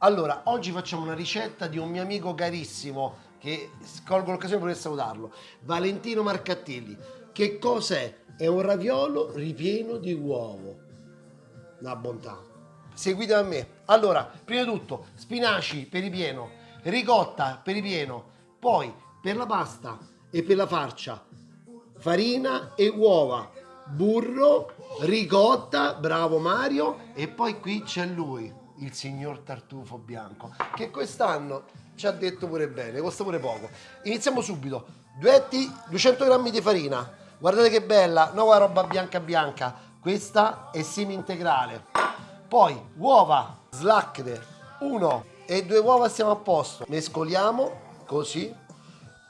Allora, oggi facciamo una ricetta di un mio amico carissimo che colgo l'occasione per salutarlo, Valentino Marcattilli. Che cos'è? È un raviolo ripieno di uovo. Una bontà. Seguite a me. Allora, prima di tutto, spinaci per ripieno, ricotta per ripieno, poi per la pasta e per la farcia, farina e uova, burro, ricotta, bravo Mario, e poi qui c'è lui, il signor Tartufo Bianco, che quest'anno ci ha detto pure bene, costa pure poco. Iniziamo subito. Duetti, 200 grammi di farina. Guardate che bella, nuova roba bianca bianca. Questa è semi integrale. Poi uova slacche, uno e due uova stiamo a posto. Mescoliamo così,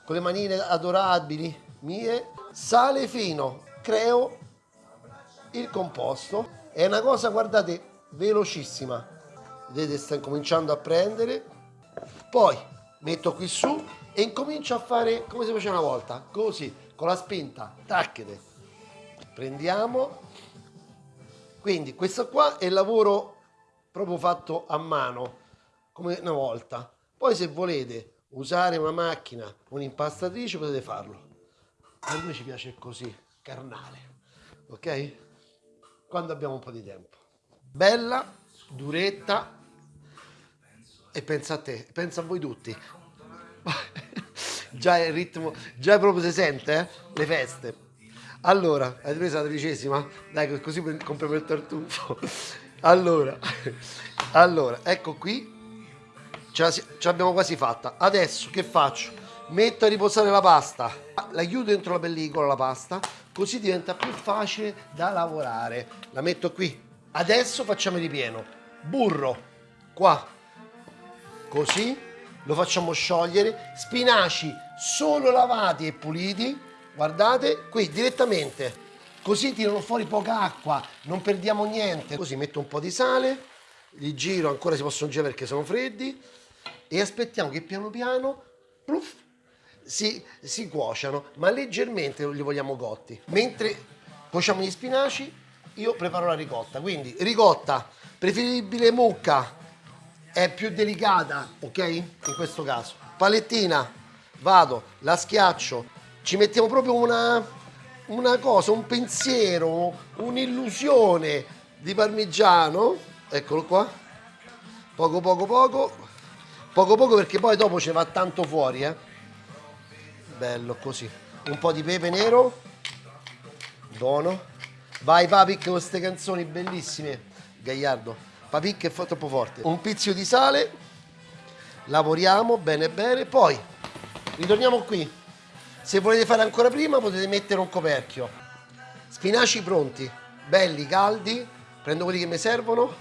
con le manine adorabili mie. Sale fino, creo il composto. È una cosa, guardate, velocissima vedete sta incominciando a prendere. Poi metto qui su e incomincio a fare come si faceva una volta così con la spinta. Tacchete prendiamo. Quindi questo qua è il lavoro proprio fatto a mano come una volta. Poi se volete usare una macchina un'impastatrice potete farlo. A noi ci piace così carnale ok? Quando abbiamo un po' di tempo. Bella duretta e pensa a te, pensa a voi tutti. già il ritmo, già proprio si sente, eh? Le feste. Allora, hai preso la tredicesima? Dai, così compriamo il tartufo. Allora, allora, ecco qui, ce, l'abbiamo quasi fatta. Adesso che faccio? Metto a riposare la pasta, la chiudo dentro la pellicola la pasta, così diventa più facile da lavorare. La metto qui. Adesso facciamo il ripieno. Burro, qua, così lo facciamo sciogliere spinaci solo lavati e puliti guardate qui direttamente. Così tirano fuori poca acqua non perdiamo niente. Così metto un po' di sale li giro ancora si possono girare perché sono freddi e aspettiamo che piano piano pluff, si, si cuociano ma leggermente li vogliamo cotti mentre cuociamo gli spinaci io preparo la ricotta. Quindi ricotta preferibile mucca è più delicata, ok? In questo caso. Palettina, vado, la schiaccio, ci mettiamo proprio una, una cosa, un pensiero, un'illusione di parmigiano, eccolo qua, poco poco poco, poco poco perché poi dopo ce va tanto fuori, eh? Bello così, un po' di pepe nero, buono, vai papi con queste canzoni bellissime, Gagliardo papicca è troppo forte un pizzico di sale lavoriamo bene bene poi ritorniamo qui. Se volete fare ancora prima potete mettere un coperchio. Spinaci pronti belli caldi prendo quelli che mi servono.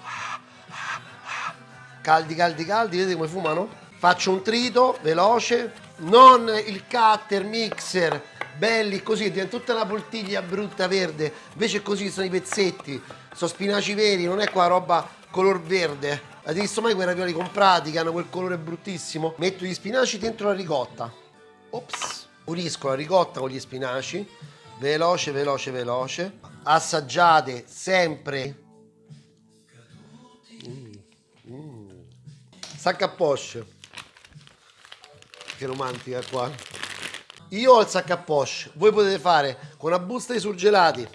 Caldi caldi caldi vedete come fumano? Faccio un trito veloce non il cutter mixer belli così diventa tutta una poltiglia brutta verde invece così sono i pezzetti sono spinaci veri non è qua roba color verde. Avete visto mai quei ravioli comprati che hanno quel colore bruttissimo? Metto gli spinaci dentro la ricotta. Ops. Unisco la ricotta con gli spinaci. Veloce, veloce, veloce. Assaggiate sempre. Mm. Mm. Sacca a poche. Che romantica qua. Io ho il sacco a poche. Voi potete fare con una busta di surgelati,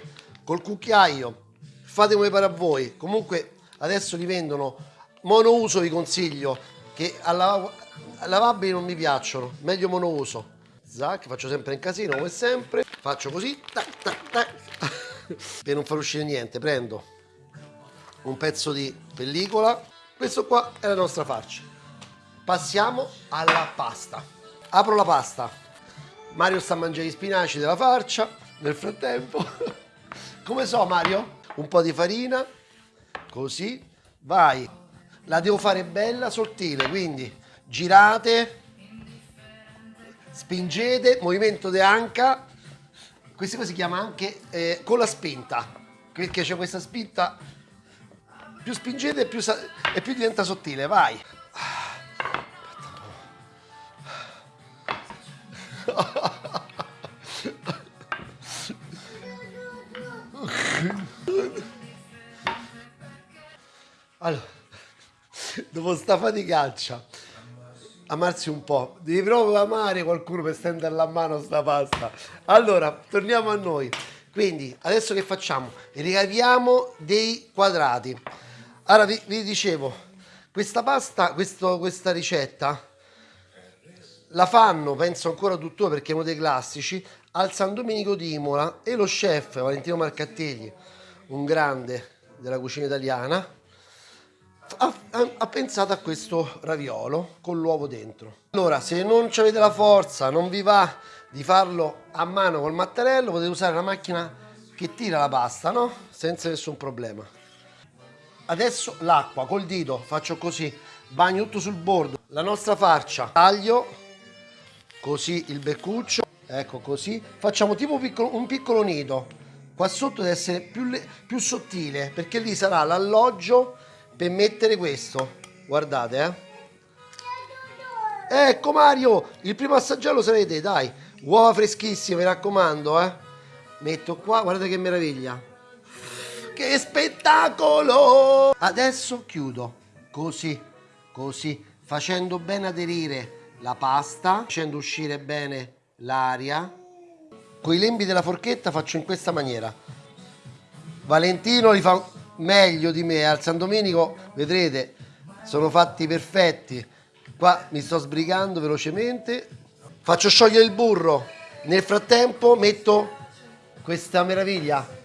col cucchiaio. Fate come pare a voi. Comunque adesso li vendono monouso vi consiglio che a, lav a lavabili non mi piacciono meglio monouso zac faccio sempre in casino come sempre faccio così tac, tac, tac. per non far uscire niente prendo un pezzo di pellicola questo qua è la nostra farcia passiamo alla pasta apro la pasta Mario sta mangiando gli spinaci della farcia nel frattempo come so Mario? un po' di farina così, vai. La devo fare bella sottile, quindi girate, spingete, movimento de anca. Questa cosa si chiama anche eh, con la spinta, perché c'è questa spinta, più spingete più e più diventa sottile, vai. Allora, dopo sta faticaccia amarsi un po'. Devi proprio amare qualcuno per stenderla a mano sta pasta. Allora, torniamo a noi. Quindi, adesso che facciamo? Ricaviamo dei quadrati. Allora, vi, vi dicevo, questa pasta, questo, questa ricetta, la fanno, penso ancora tuttora perché è uno dei classici, al San Domenico di Imola e lo chef Valentino Marcattegli, un grande della cucina italiana, ha, ha, ha, pensato a questo raviolo con l'uovo dentro. Allora, se non avete la forza, non vi va di farlo a mano col mattarello, potete usare una macchina che tira la pasta, no? Senza nessun problema. Adesso l'acqua, col dito, faccio così, bagno tutto sul bordo. La nostra farcia, taglio, così il beccuccio, ecco così. Facciamo tipo un piccolo, un piccolo nido. Qua sotto deve essere più, più sottile, perché lì sarà l'alloggio per mettere questo. Guardate eh. Ecco Mario il primo assaggiare lo sarete dai. Uova freschissime mi raccomando eh. Metto qua guardate che meraviglia. Che spettacolo! Adesso chiudo. Così così facendo bene aderire la pasta facendo uscire bene l'aria. Con i lembi della forchetta faccio in questa maniera. Valentino li fa meglio di me al San Domenico vedrete sono fatti perfetti. Qua mi sto sbrigando velocemente. Faccio sciogliere il burro. Nel frattempo metto questa meraviglia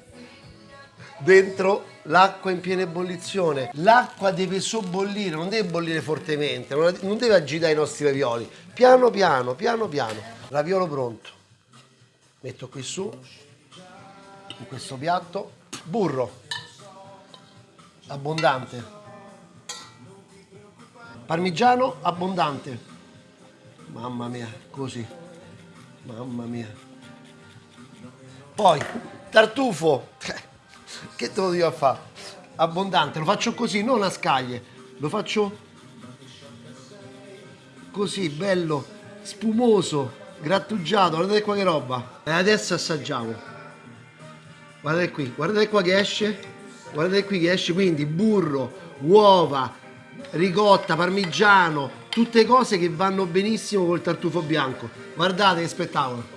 dentro l'acqua in piena ebollizione. L'acqua deve sobbollire non deve bollire fortemente non deve agitare i nostri ravioli. Piano piano piano piano. Raviolo pronto. Metto qui su in questo piatto. Burro. Abbondante. Parmigiano abbondante. Mamma mia così. Mamma mia. Poi tartufo che te lo a fare. Abbondante lo faccio così non a scaglie. Lo faccio così bello spumoso grattugiato. Guardate qua che roba. E adesso assaggiamo. Guardate qui guardate qua che esce. Guardate qui che esce quindi burro, uova, ricotta, parmigiano, tutte cose che vanno benissimo col tartufo bianco. Guardate che spettacolo.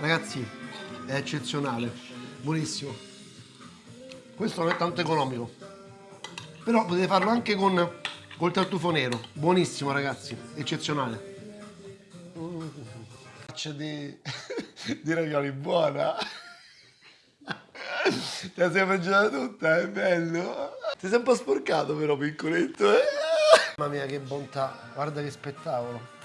Ragazzi, è eccezionale, buonissimo. Questo non è tanto economico, però potete farlo anche con col tartufo nero. Buonissimo ragazzi, eccezionale faccia di, di ravioli buona. Te la sei mangiata tutta, è bello. Ti sei un po' sporcato però, piccoletto, eh? Mamma mia, che bontà. Guarda che spettacolo.